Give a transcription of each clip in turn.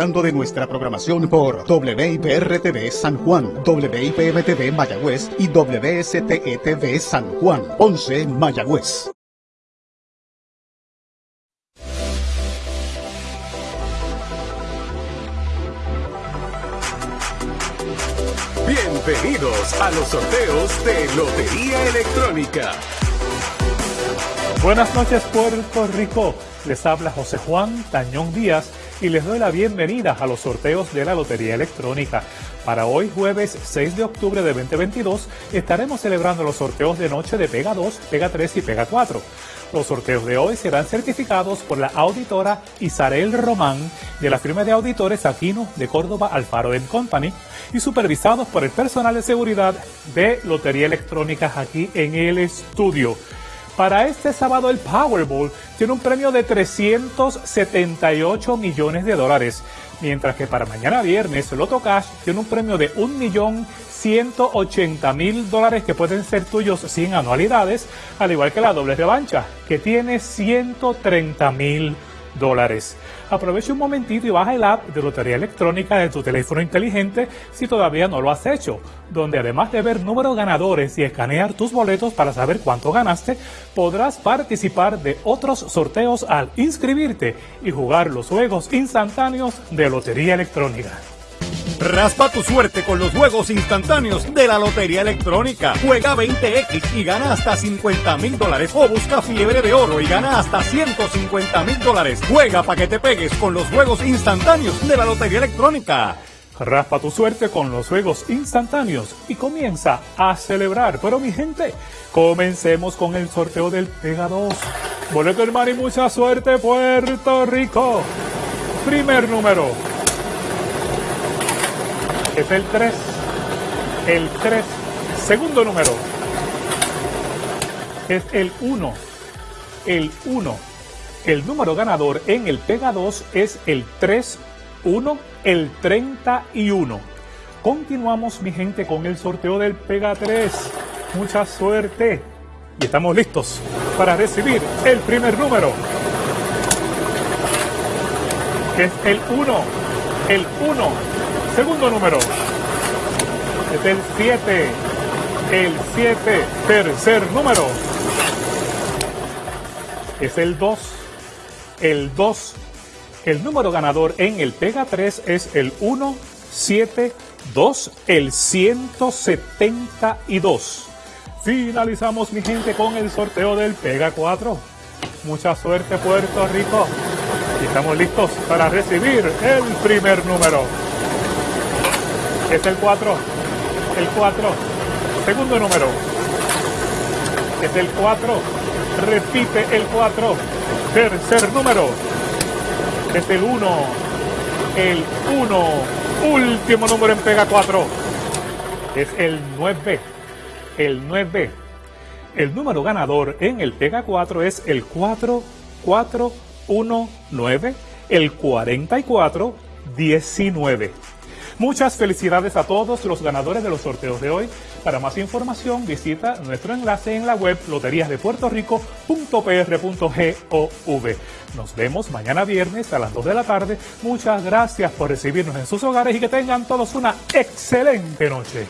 disfrutando de nuestra programación por WIPR-TV San Juan, WIPM-TV Mayagüez y WSTE-TV San Juan, 11 Mayagüez. Bienvenidos a los sorteos de Lotería Electrónica. Buenas noches Puerto Rico, les habla José Juan Tañón Díaz y les doy la bienvenida a los sorteos de la Lotería Electrónica. Para hoy jueves 6 de octubre de 2022 estaremos celebrando los sorteos de noche de Pega 2, Pega 3 y Pega 4. Los sorteos de hoy serán certificados por la auditora Isarel Román de la firma de auditores Aquino de Córdoba Alfaro Company y supervisados por el personal de seguridad de Lotería Electrónica aquí en el estudio. Para este sábado el Powerball tiene un premio de 378 millones de dólares, mientras que para mañana viernes el Loto Cash tiene un premio de 1.180.000 dólares que pueden ser tuyos sin anualidades, al igual que la doble revancha, que tiene 130.000 dólares. Aprovecha un momentito y baja el app de Lotería Electrónica de tu teléfono inteligente si todavía no lo has hecho, donde además de ver números ganadores y escanear tus boletos para saber cuánto ganaste, podrás participar de otros sorteos al inscribirte y jugar los juegos instantáneos de Lotería Electrónica. Raspa tu suerte con los juegos instantáneos de la Lotería Electrónica. Juega 20X y gana hasta 50 mil dólares. O busca fiebre de oro y gana hasta 150 mil dólares. Juega para que te pegues con los juegos instantáneos de la Lotería Electrónica. Raspa tu suerte con los juegos instantáneos y comienza a celebrar. Pero mi gente, comencemos con el sorteo del Pega 2. Boleto hermano y mucha suerte Puerto Rico. Primer número es el 3. El 3. Segundo número es el 1. El 1. El número ganador en el Pega 2 es el 3, 1, el 31. Continuamos, mi gente, con el sorteo del Pega 3. Mucha suerte. Y estamos listos para recibir el primer número. Es el 1. El 1 Segundo número. Es el 7. El 7. Tercer número. Es el 2. El 2. El número ganador en el Pega 3 es el 1, 7, 2, el 172. Finalizamos, mi gente, con el sorteo del Pega 4. Mucha suerte, Puerto Rico. Y estamos listos para recibir el primer número. Es el 4. El 4. Segundo número. Es el 4. Repite el 4. Tercer número. Es el 1. El 1. Último número en pega 4. Es el 9. El 9. El número ganador en el pega 4 es el 4, 4, 1, 9. El 44, 19. Muchas felicidades a todos los ganadores de los sorteos de hoy. Para más información visita nuestro enlace en la web loteriasdepuertorico.pr.gov. Nos vemos mañana viernes a las 2 de la tarde. Muchas gracias por recibirnos en sus hogares y que tengan todos una excelente noche.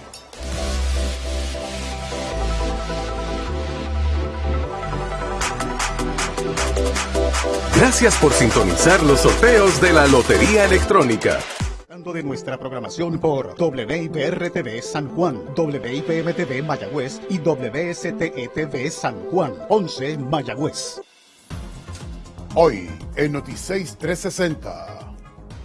Gracias por sintonizar los sorteos de la Lotería Electrónica de nuestra programación por WIPR-TV San Juan, WIPM-TV Mayagüez y WSTE-TV San Juan, 11 Mayagüez. Hoy, en Noticias 360,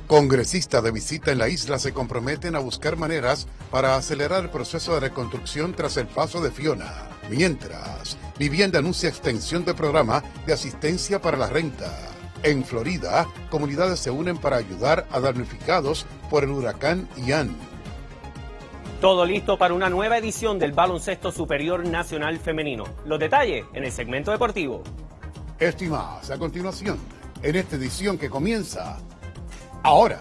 congresistas de visita en la isla se comprometen a buscar maneras para acelerar el proceso de reconstrucción tras el paso de Fiona. Mientras, Vivienda anuncia extensión del programa de asistencia para la renta. En Florida, comunidades se unen para ayudar a damnificados por el huracán Ian. Todo listo para una nueva edición del Baloncesto Superior Nacional Femenino. Los detalles en el segmento deportivo. Estimados, a continuación, en esta edición que comienza ahora.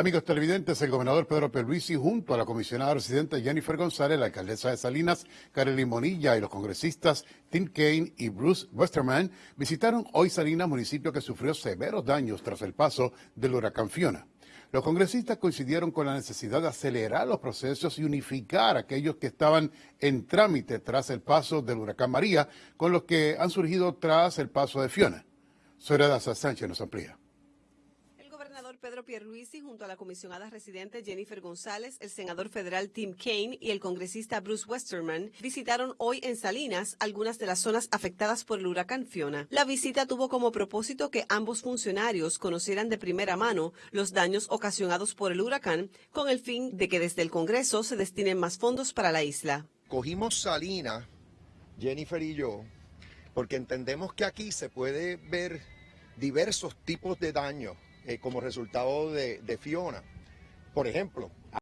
Amigos televidentes, el gobernador Pedro Pierluisi junto a la comisionada residente Jennifer González, la alcaldesa de Salinas, Karely Monilla y los congresistas Tim Kaine y Bruce Westerman visitaron hoy Salinas, municipio que sufrió severos daños tras el paso del huracán Fiona. Los congresistas coincidieron con la necesidad de acelerar los procesos y unificar aquellos que estaban en trámite tras el paso del huracán María con los que han surgido tras el paso de Fiona. Soledad Sánchez nos amplía. Pedro Pierluisi junto a la comisionada residente Jennifer González, el senador federal Tim Kaine y el congresista Bruce Westerman visitaron hoy en Salinas algunas de las zonas afectadas por el huracán Fiona. La visita tuvo como propósito que ambos funcionarios conocieran de primera mano los daños ocasionados por el huracán con el fin de que desde el Congreso se destinen más fondos para la isla. Cogimos Salinas, Jennifer y yo, porque entendemos que aquí se puede ver diversos tipos de daños eh, como resultado de, Fiona. Por ejemplo,